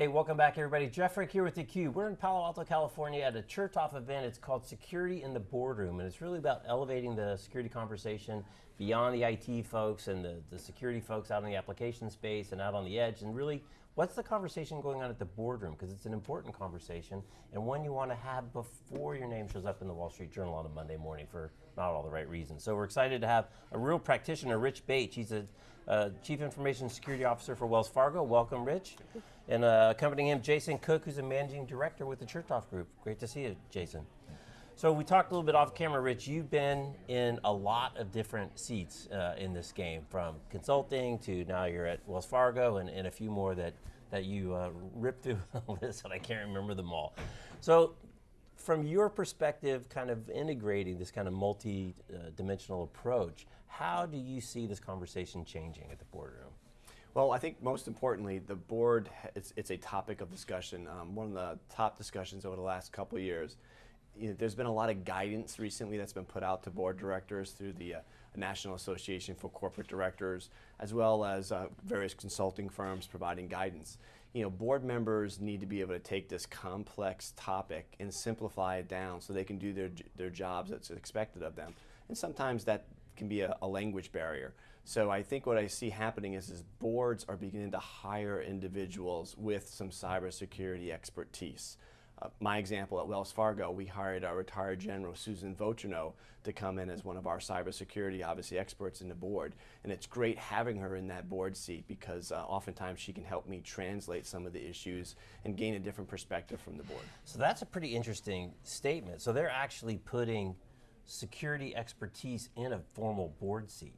Hey, welcome back, everybody. Jeff Frick here with theCUBE. We're in Palo Alto, California at a Chertoff event. It's called Security in the Boardroom, and it's really about elevating the security conversation beyond the IT folks and the, the security folks out in the application space and out on the edge, and really, what's the conversation going on at the boardroom? Because it's an important conversation, and one you want to have before your name shows up in the Wall Street Journal on a Monday morning for not all the right reasons. So we're excited to have a real practitioner, Rich Baich. He's a uh, Chief Information Security Officer for Wells Fargo. Welcome, Rich. And uh, accompanying him, Jason Cook, who's a Managing Director with the Chertoff Group. Great to see you, Jason. So we talked a little bit off camera, Rich. You've been in a lot of different seats uh, in this game, from consulting to now you're at Wells Fargo and, and a few more that, that you uh, ripped through the list and I can't remember them all. So from your perspective, kind of integrating this kind of multi-dimensional approach, how do you see this conversation changing at the boardroom? Well, I think most importantly, the board, it's, it's a topic of discussion. Um, one of the top discussions over the last couple years. You know, there's been a lot of guidance recently that's been put out to board directors through the uh, National Association for Corporate Directors, as well as uh, various consulting firms providing guidance. You know, board members need to be able to take this complex topic and simplify it down so they can do their, their jobs that's expected of them. And sometimes that can be a, a, language barrier. So I think what I see happening is, is boards are beginning to hire individuals with some cybersecurity expertise. Uh, my example at Wells Fargo, we hired our retired general Susan Vautrinot to come in as one of our cybersecurity, obviously experts in the board. And it's great having her in that board seat because uh, oftentimes she can help me translate some of the issues and gain a different perspective from the board. So that's a pretty interesting statement. So they're actually putting security expertise in a formal board seat.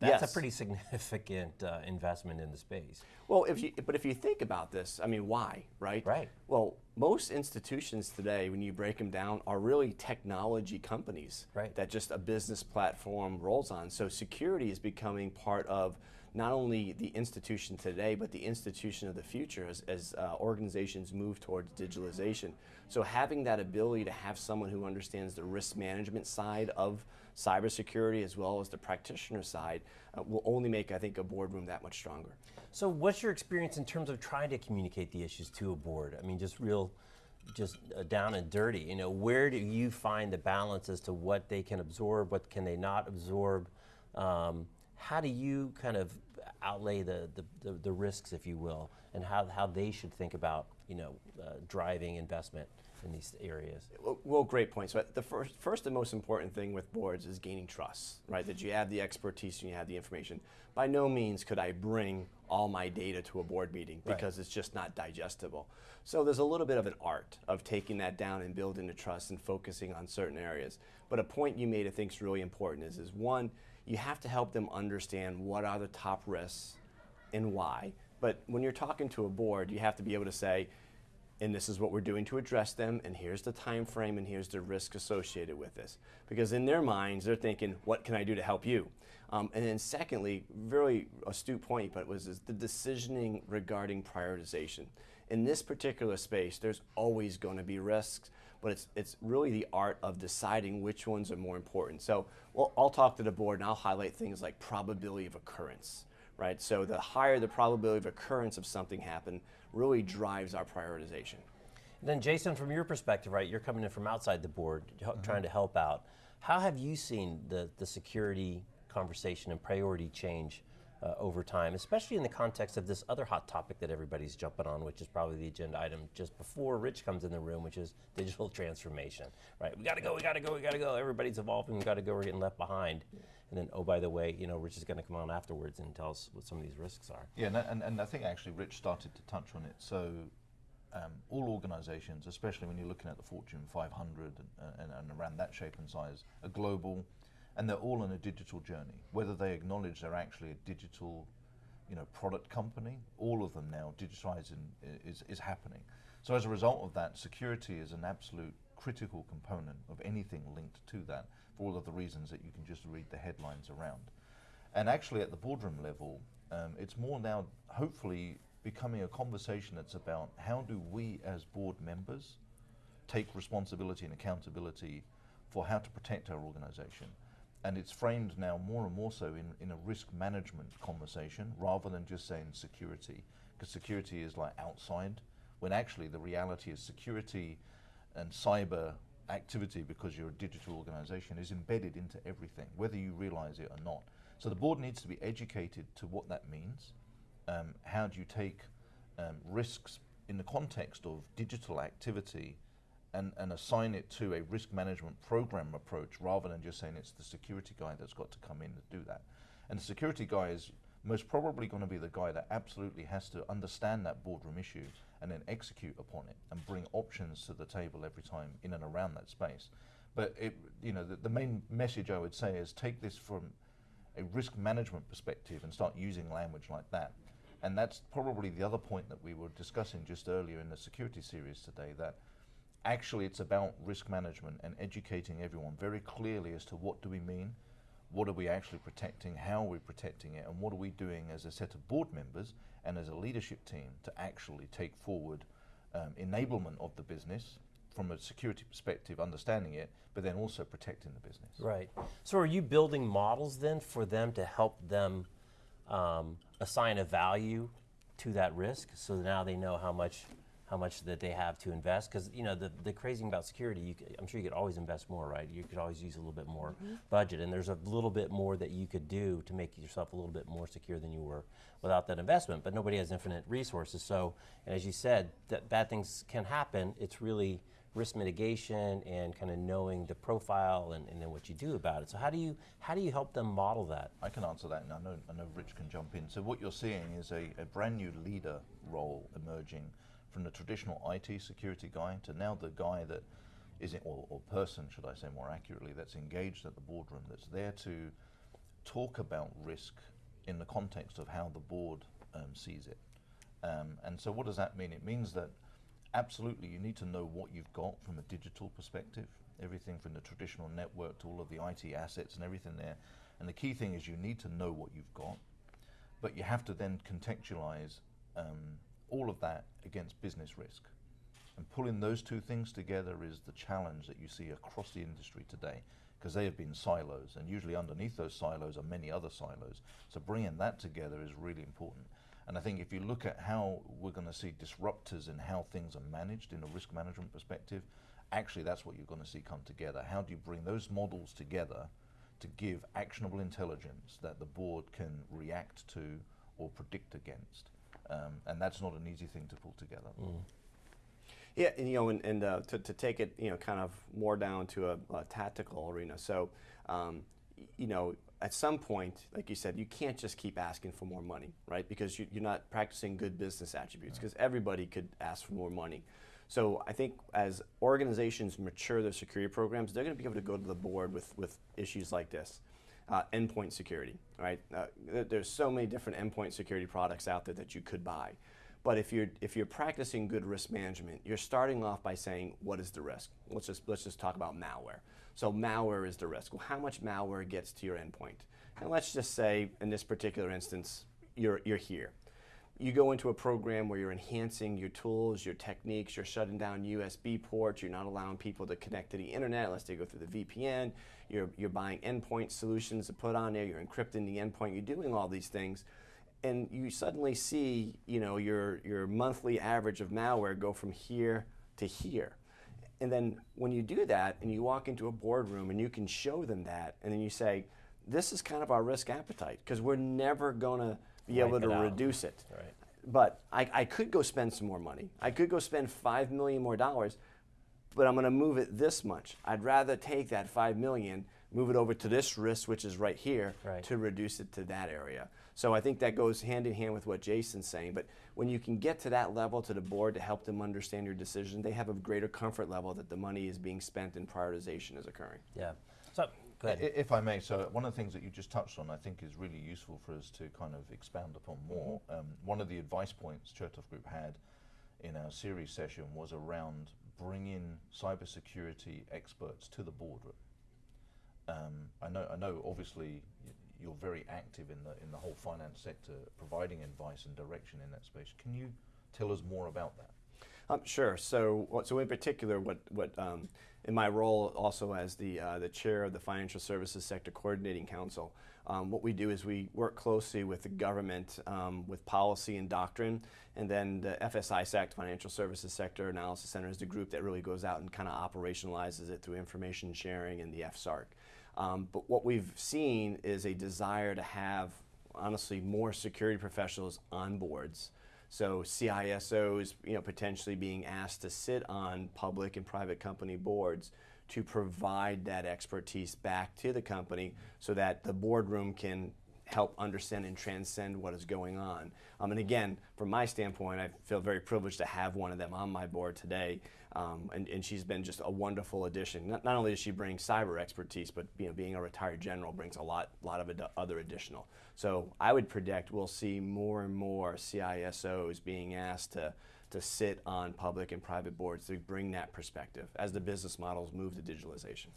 That's yes. a pretty significant uh, investment in the space. Well, if you, but if you think about this, I mean, why, right? Right. Well, most institutions today, when you break them down, are really technology companies right. that just a business platform rolls on. So security is becoming part of not only the institution today, but the institution of the future as, as uh, organizations move towards digitalization. So having that ability to have someone who understands the risk management side of cybersecurity as well as the practitioner side uh, will only make, I think, a boardroom that much stronger. So what's your experience in terms of trying to communicate the issues to a board? I mean, just real, just uh, down and dirty, you know, where do you find the balance as to what they can absorb, what can they not absorb? Um, how do you kind of outlay the, the, the, the, risks, if you will, and how, how they should think about you know, uh, driving investment in these areas? Well, well, great point. So the first, first and most important thing with boards is gaining trust, right? That you have the expertise and you have the information. By no means could I bring all my data to a board meeting because right. it's just not digestible. So there's a little bit of an art of taking that down and building the trust and focusing on certain areas. But a point you made I think is really important is, is one, you have to help them understand what are the top risks and why. But when you're talking to a board, you have to be able to say, and this is what we're doing to address them, and here's the time frame, and here's the risk associated with this. Because in their minds, they're thinking, what can I do to help you? Um, and then secondly, very astute point, but was the decisioning regarding prioritization. In this particular space, there's always going to be risks, but it's, it's really the art of deciding which ones are more important. So well, I'll talk to the board and I'll highlight things like probability of occurrence, right? So the higher the probability of occurrence of something happen really drives our prioritization. And then Jason, from your perspective, right, you're coming in from outside the board, mm -hmm. trying to help out. How have you seen the, the security conversation and priority change uh, over time, especially in the context of this other hot topic that everybody's jumping on, which is probably the agenda item just before Rich comes in the room, which is digital transformation, right? We got to go, we got to go, we got to go. Everybody's evolving, we got to go, we're getting left behind. Yeah. And then, oh, by the way, you know, Rich is going to come on afterwards and tell us what some of these risks are. Yeah, and, and, and I think actually Rich started to touch on it. So um, all organizations, especially when you're looking at the Fortune 500 and, and, and around that shape and size, are global, and they're all on a digital journey. Whether they acknowledge they're actually a digital you know, product company, all of them now, digitizing is, is happening. So as a result of that, security is an absolute critical component of anything linked to that for all of the reasons that you can just read the headlines around. And actually at the boardroom level, um, it's more now hopefully becoming a conversation that's about how do we as board members take responsibility and accountability for how to protect our organization and it's framed now more and more so in, in a risk management conversation rather than just saying security, because security is like outside, when actually the reality is security and cyber activity, because you're a digital organization, is embedded into everything, whether you realize it or not. So the board needs to be educated to what that means. Um, how do you take um, risks in the context of digital activity and, and assign it to a risk management program approach rather than just saying it's the security guy that's got to come in to do that. And the security guy is most probably going to be the guy that absolutely has to understand that boardroom issue and then execute upon it and bring options to the table every time in and around that space. But it, you know, the, the main message I would say is take this from a risk management perspective and start using language like that. And that's probably the other point that we were discussing just earlier in the security series today that actually it's about risk management and educating everyone very clearly as to what do we mean, what are we actually protecting, how are we protecting it, and what are we doing as a set of board members and as a leadership team to actually take forward um, enablement of the business from a security perspective, understanding it, but then also protecting the business. Right. So are you building models then for them to help them um, assign a value to that risk so now they know how much how much that they have to invest. Because you know the, the crazy thing about security you could, i'm sure you could always invest more right? You could always use a little bit more mm-hmm. budget and there's a little bit more that you could do to make yourself a little bit more secure than you were without that investment but nobody has infinite resources. So and as you said that bad things can happen. It's really risk mitigation and kind of knowing the profile and, and then what you do about it. So how do you how do you help them model that? I can answer that, and I know, I know Rich can jump in. So what you're seeing is a, a brand new leader role emerging from the traditional IT security guy to now the guy that is, it, or, or person, should I say more accurately, that's engaged at the boardroom, that's there to talk about risk in the context of how the board um, sees it. Um, and so what does that mean? It means that absolutely you need to know what you've got from a digital perspective, everything from the traditional network to all of the IT assets and everything there. And the key thing is you need to know what you've got, but you have to then contextualize um, all of that against business risk. And pulling those two things together is the challenge that you see across the industry today, because they have been silos, and usually underneath those silos are many other silos. So bringing that together is really important. And I think if you look at how we're going to see disruptors in how things are managed in a risk management perspective, actually that's what you're going to see come together. How do you bring those models together to give actionable intelligence that the board can react to or predict against? Um, and that's not an easy thing to pull together. Yeah, and, you know, and, and uh, to, to take it, you know, kind of more down to a, a tactical arena. So, um, you know, at some point, like you said, you can't just keep asking for more money, right? Because you, you're not practicing good business attributes. Because everybody could ask for more money. So I think as organizations mature their security programs, they're going to be able to go to the board with, with issues like this. Uh, endpoint security, right? Uh, there's so many different endpoint security products out there that you could buy. But if you're if you're practicing good risk management, you're starting off by saying what is the risk. Let's just let's just talk about malware. So malware is the risk. Well, how much malware gets to your endpoint? And let's just say in this particular instance, you're you're here. You go into a program where you're enhancing your tools, your techniques, you're shutting down USB ports, you're not allowing people to connect to the internet unless they go through the VPN, you're, you're buying endpoint solutions to put on there, you're encrypting the endpoint, you're doing all these things and you suddenly see, you know, your your monthly average of malware go from here to here. And then when you do that and you walk into a boardroom and you can show them that and then you say, this is kind of our risk appetite because we're never going to be able to out. reduce it. Right. But I, I could go spend some more money. I could go spend five million more dollars, but I'm going to move it this much. I'd rather take that five million, move it over to this risk, which is right here, Right. to reduce it to that area. So I think that goes hand in hand with what Jason's saying. But when you can get to that level to the board to help them understand your decision, they have a greater comfort level that the money is being spent and prioritization is occurring. yeah so go ahead I- If I may, so one of the things that you just touched on, I think, is really useful for us to kind of expound upon more. Um, one of the advice points Chertoff Group had in our series session was around bringing cybersecurity experts to the boardroom. Um, I know, I know. Obviously, you're very active in the in the whole finance sector, providing advice and direction in that space. Can you tell us more about that? Um, sure. So, so in particular, what what um, in my role also as the uh, the chair of the Financial Services Sector Coordinating Council, um, what we do is we work closely with the government um, with policy and doctrine, and then the FSISAC Financial Services Sector Analysis Center is the group that really goes out and kind of operationalizes it through information sharing and the FSARC. Um, but what we've seen is a desire to have honestly more security professionals on boards. So CISOs, you know, potentially being asked to sit on public and private company boards to provide that expertise back to the company so that the boardroom can help understand and transcend what is going on. Um, and again, from my standpoint, I feel very privileged to have one of them on my board today. Um, and, and she's been just a wonderful addition. Not, not only does she bring cyber expertise, but you know, being a retired general brings a lot, lot of ad- other additional. So I would predict we'll see more and more CISOs being asked to, to sit on public and private boards to bring that perspective as the business models move to digitalization.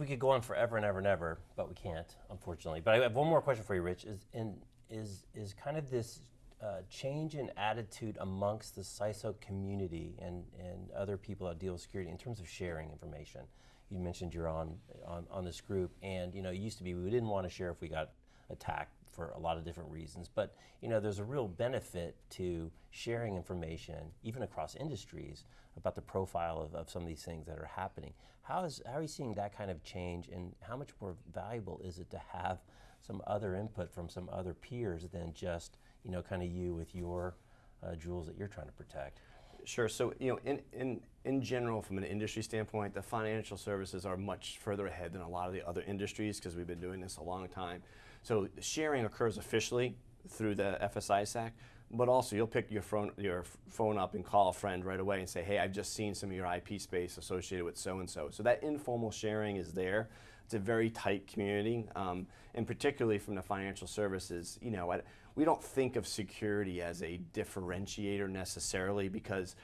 We could go on forever and ever and ever, but we can't, unfortunately. But I have one more question for you, Rich. Is in is is kind of this uh, change in attitude amongst the CISO community and and other people that deal with security in terms of sharing information. You mentioned you're on on, on this group, and you know, it used to be we didn't want to share if we got attacked for a lot of different reasons. But you know, there's a real benefit to sharing information, even across industries, about the profile of, of some of these things that are happening. How is how are you seeing that kind of change, and how much more valuable is it to have some other input from some other peers than just you know, kind of you with your uh, jewels that you're trying to protect? Sure. So, you know, in, in, in general, from an industry standpoint, the financial services are much further ahead than a lot of the other industries because we've been doing this a long time. So, sharing occurs officially through the FSISAC, but also you'll pick your phone, your phone up and call a friend right away and say, hey, I've just seen some of your IP space associated with so and so. So, that informal sharing is there. It's a very tight community, um, and particularly from the financial services, you know, we don't think of security as a differentiator necessarily because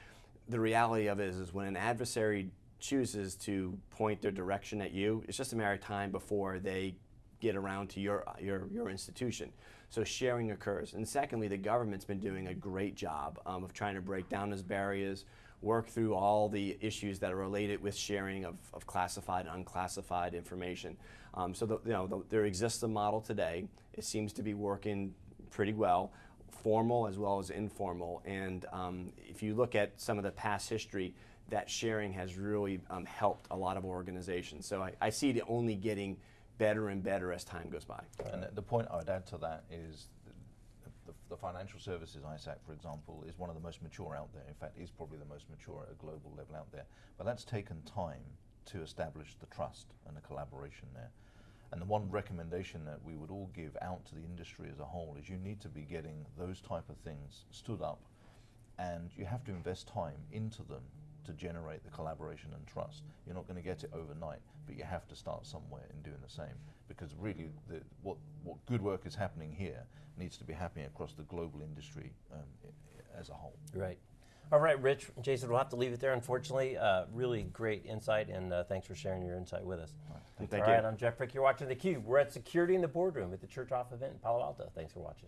the reality of it is, is when an adversary chooses to point their direction at you, it's just a matter of time before they get around to your, your, your institution. So sharing occurs. And secondly, the government's been doing a great job um, of trying to break down those barriers, work through all the issues that are related with sharing of, of classified and unclassified information. Um, so the, you know, the, there exists a model today. It seems to be working pretty well, formal as well as informal. And um, if you look at some of the past history, that sharing has really um, helped a lot of organizations. So I, I see it only getting better and better as time goes by. And the- point I would add to that is the, the, the financial services ISAC, for example, is one of the most mature out there. In fact, is probably the most mature at a global level out there. But that's taken time to establish the trust and the collaboration there. And the one recommendation that we would all give out to the industry as a whole is you need to be getting those type of things stood up and you have to invest time into them to generate the collaboration and trust. You're not going to get it overnight, but you have to start somewhere in doing the same because really the, what, what good work is happening here needs to be happening across the global industry um, i- i- as a whole. Right. All right, Rich, Jason, we'll have to leave it there, unfortunately. Uh, really great insight, and uh, thanks for sharing your insight with us. Thank All you. right, I'm Jeff Frick. You're watching theCUBE. We're at Security in the Boardroom at the Chertoff event in Palo Alto. Thanks for watching.